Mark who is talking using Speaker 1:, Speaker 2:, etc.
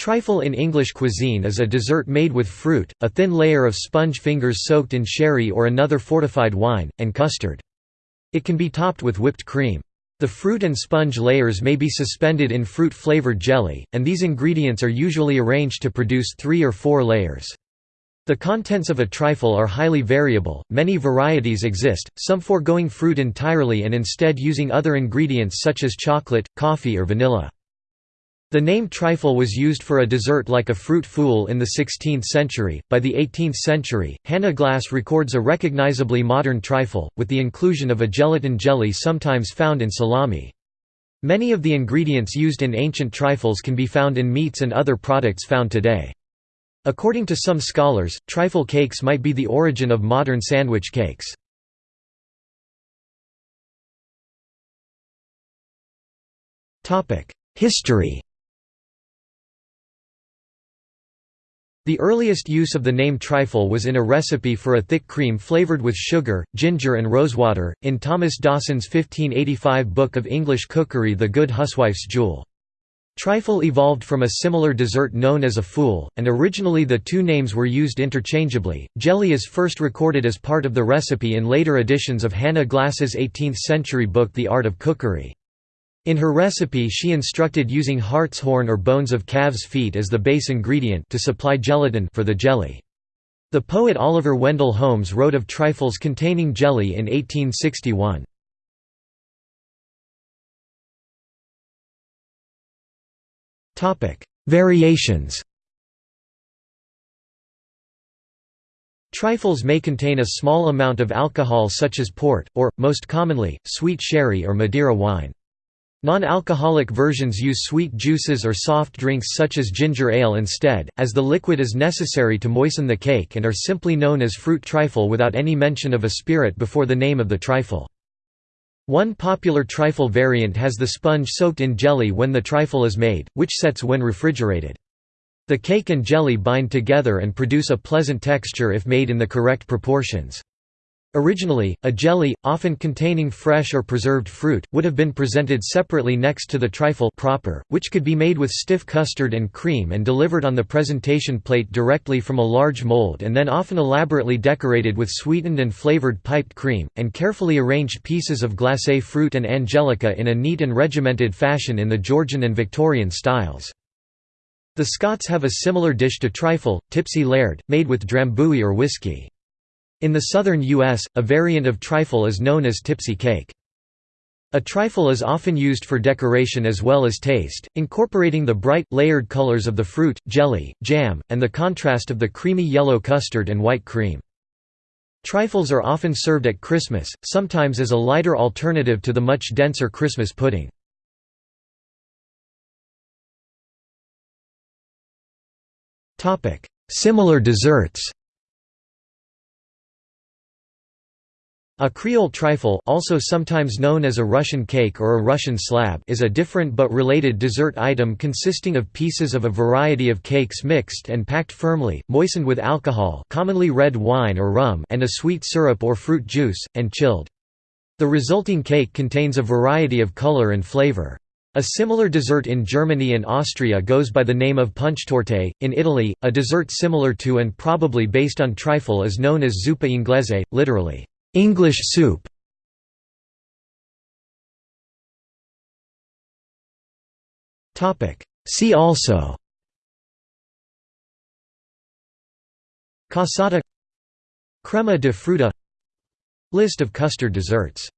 Speaker 1: Trifle in English cuisine is a dessert made with fruit, a thin layer of sponge fingers soaked in sherry or another fortified wine, and custard. It can be topped with whipped cream. The fruit and sponge layers may be suspended in fruit-flavored jelly, and these ingredients are usually arranged to produce three or four layers. The contents of a trifle are highly variable, many varieties exist, some foregoing fruit entirely and instead using other ingredients such as chocolate, coffee or vanilla. The name trifle was used for a dessert like a fruit fool in the 16th century. By the 18th century, Hannah Glasse records a recognizably modern trifle, with the inclusion of a gelatin jelly sometimes found in salami. Many of the ingredients used in ancient trifles can be found in meats and other products found today. According to some scholars, trifle cakes might be the origin of modern sandwich cakes. History The earliest use of the name trifle was in a recipe for a thick cream flavored with sugar, ginger and rosewater, in Thomas Dawson's 1585 book of English cookery The Good Huswife's Jewel. Trifle evolved from a similar dessert known as a fool, and originally the two names were used interchangeably. Jelly is first recorded as part of the recipe in later editions of Hannah Glasse's 18th-century book The Art of Cookery. In her recipe she instructed using hartshorn or bones of calves' feet as the base ingredient to supply gelatin for the jelly. The poet Oliver Wendell Holmes wrote of trifles containing jelly in 1861. Variations Trifles may contain a small amount of alcohol such as port, or, most commonly, sweet sherry or Madeira wine. Non-alcoholic versions use sweet juices or soft drinks such as ginger ale instead, as the liquid is necessary to moisten the cake and are simply known as fruit trifle without any mention of a spirit before the name of the trifle. One popular trifle variant has the sponge soaked in jelly when the trifle is made, which sets when refrigerated. The cake and jelly bind together and produce a pleasant texture if made in the correct proportions. Originally, a jelly, often containing fresh or preserved fruit, would have been presented separately next to the trifle proper, which could be made with stiff custard and cream and delivered on the presentation plate directly from a large mold and then often elaborately decorated with sweetened and flavored piped cream, and carefully arranged pieces of glacé fruit and angelica in a neat and regimented fashion in the Georgian and Victorian styles. The Scots have a similar dish to trifle, tipsy laird, made with drambuie or whisky. In the southern U.S., a variant of trifle is known as tipsy cake. A trifle is often used for decoration as well as taste, incorporating the bright, layered colors of the fruit, jelly, jam, and the contrast of the creamy yellow custard and white cream. Trifles are often served at Christmas, sometimes as a lighter alternative to the much denser Christmas pudding. Similar desserts A Creole trifle also sometimes known as a Russian cake or a Russian slab is a different but related dessert item consisting of pieces of a variety of cakes mixed and packed firmly, moistened with alcohol commonly red wine or rum and a sweet syrup or fruit juice, and chilled. The resulting cake contains a variety of color and flavor. A similar dessert in Germany and Austria goes by the name of punschtorte. In Italy, a dessert similar to and probably based on trifle is known as zuppa inglese, literally, English soup. Topic. See also. Cassata Crema de fruta. List of custard desserts